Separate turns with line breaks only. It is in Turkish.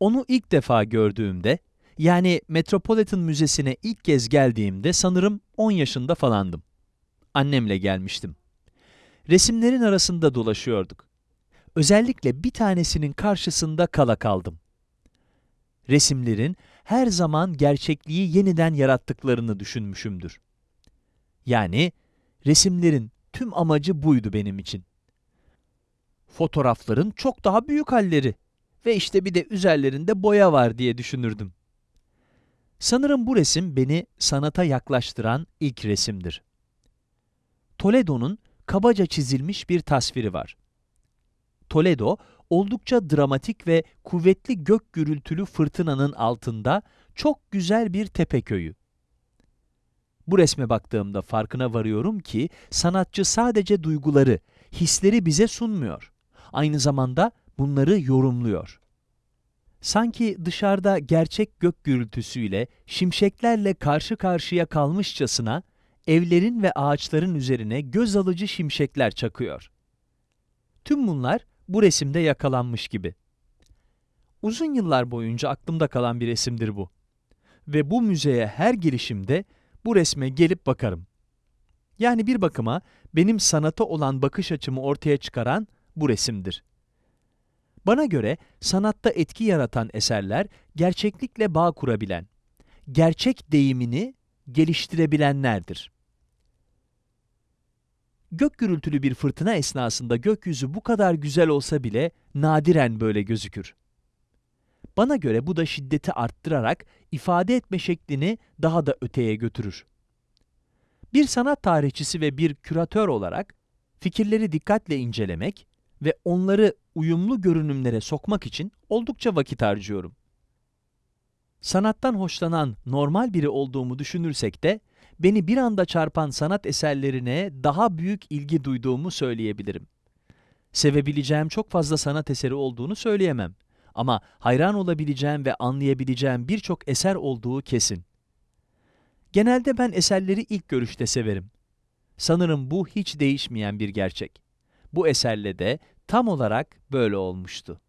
Onu ilk defa gördüğümde, yani Metropolitan Müzesi'ne ilk kez geldiğimde sanırım 10 yaşında falandım. Annemle gelmiştim. Resimlerin arasında dolaşıyorduk. Özellikle bir tanesinin karşısında kala kaldım. Resimlerin her zaman gerçekliği yeniden yarattıklarını düşünmüşümdür. Yani resimlerin tüm amacı buydu benim için. Fotoğrafların çok daha büyük halleri ve işte bir de üzerlerinde boya var diye düşünürdüm. Sanırım bu resim beni sanata yaklaştıran ilk resimdir. Toledo'nun kabaca çizilmiş bir tasviri var. Toledo, oldukça dramatik ve kuvvetli gök gürültülü fırtınanın altında çok güzel bir tepe köyü. Bu resme baktığımda farkına varıyorum ki sanatçı sadece duyguları, hisleri bize sunmuyor. Aynı zamanda bunları yorumluyor. Sanki dışarıda gerçek gök gürültüsüyle, şimşeklerle karşı karşıya kalmışçasına evlerin ve ağaçların üzerine göz alıcı şimşekler çakıyor. Tüm bunlar bu resimde yakalanmış gibi. Uzun yıllar boyunca aklımda kalan bir resimdir bu. Ve bu müzeye her girişimde bu resme gelip bakarım. Yani bir bakıma benim sanata olan bakış açımı ortaya çıkaran bu resimdir. Bana göre sanatta etki yaratan eserler gerçeklikle bağ kurabilen, gerçek deyimini geliştirebilenlerdir. Gök gürültülü bir fırtına esnasında gökyüzü bu kadar güzel olsa bile nadiren böyle gözükür. Bana göre bu da şiddeti arttırarak ifade etme şeklini daha da öteye götürür. Bir sanat tarihçisi ve bir küratör olarak fikirleri dikkatle incelemek ve onları uyumlu görünümlere sokmak için oldukça vakit harcıyorum. Sanattan hoşlanan normal biri olduğumu düşünürsek de beni bir anda çarpan sanat eserlerine daha büyük ilgi duyduğumu söyleyebilirim. Sevebileceğim çok fazla sanat eseri olduğunu söyleyemem. Ama hayran olabileceğim ve anlayabileceğim birçok eser olduğu kesin. Genelde ben eserleri ilk görüşte severim. Sanırım bu hiç değişmeyen bir gerçek. Bu eserle de tam olarak böyle olmuştu.